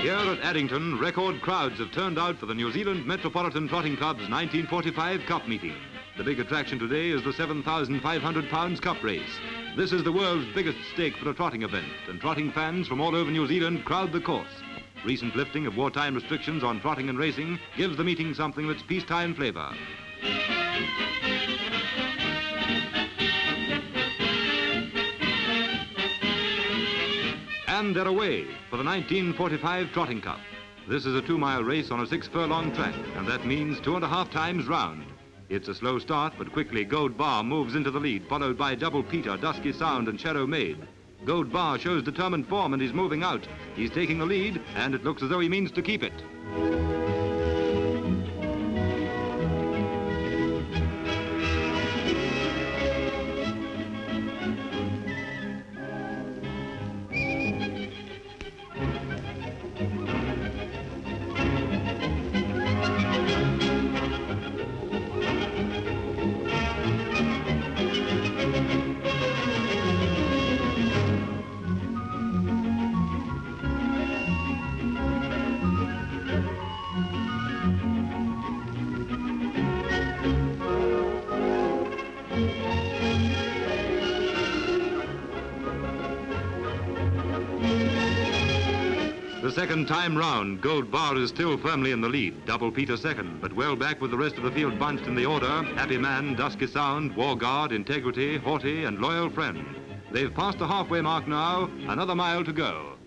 Here at Addington, record crowds have turned out for the New Zealand Metropolitan Trotting Club's 1945 Cup meeting. The big attraction today is the 7,500 pounds cup race. This is the world's biggest stake for a trotting event, and trotting fans from all over New Zealand crowd the course. Recent lifting of wartime restrictions on trotting and racing gives the meeting something of its peacetime flavor. And they're away for the 1945 Trotting Cup. This is a two-mile race on a six-furlong track, and that means two and a half times round. It's a slow start, but quickly Gold Bar moves into the lead, followed by Double Peter, Dusky Sound, and Shadow Maid. Gold Bar shows determined form and he's moving out. He's taking the lead, and it looks as though he means to keep it. The second time round, Gold Bar is still firmly in the lead. Double Peter second, but well back with the rest of the field bunched in the order. Happy Man, Dusky Sound, War Guard, Integrity, Haughty, and Loyal Friend. They've passed the halfway mark now. Another mile to go.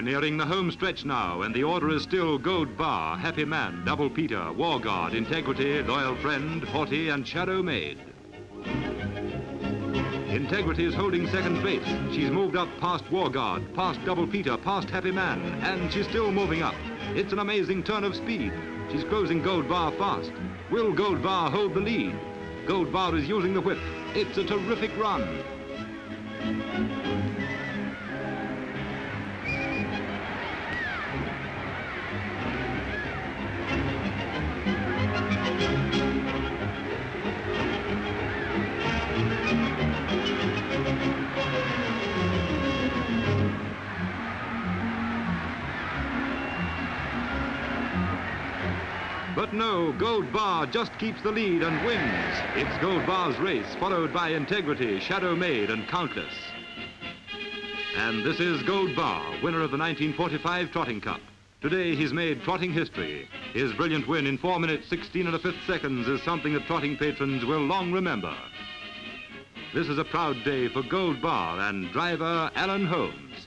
We're nearing the home stretch now, and the order is still Gold Bar, Happy Man, Double Peter, War Guard, Integrity, Loyal Friend, Haughty, and Shadow Maid. Integrity is holding second base. She's moved up past War Guard, past Double Peter, past Happy Man, and she's still moving up. It's an amazing turn of speed. She's closing Gold Bar fast. Will Gold Bar hold the lead? Gold Bar is using the whip. It's a terrific run. But no, Gold Bar just keeps the lead and wins. It's Gold Bar's race, followed by Integrity, Shadow Maid, and Countless. And this is Gold Bar, winner of the 1945 Trotting Cup. Today he's made trotting history. His brilliant win in 4 minutes 16 and a fifth seconds is something that trotting patrons will long remember. This is a proud day for Gold Bar and driver Alan Holmes.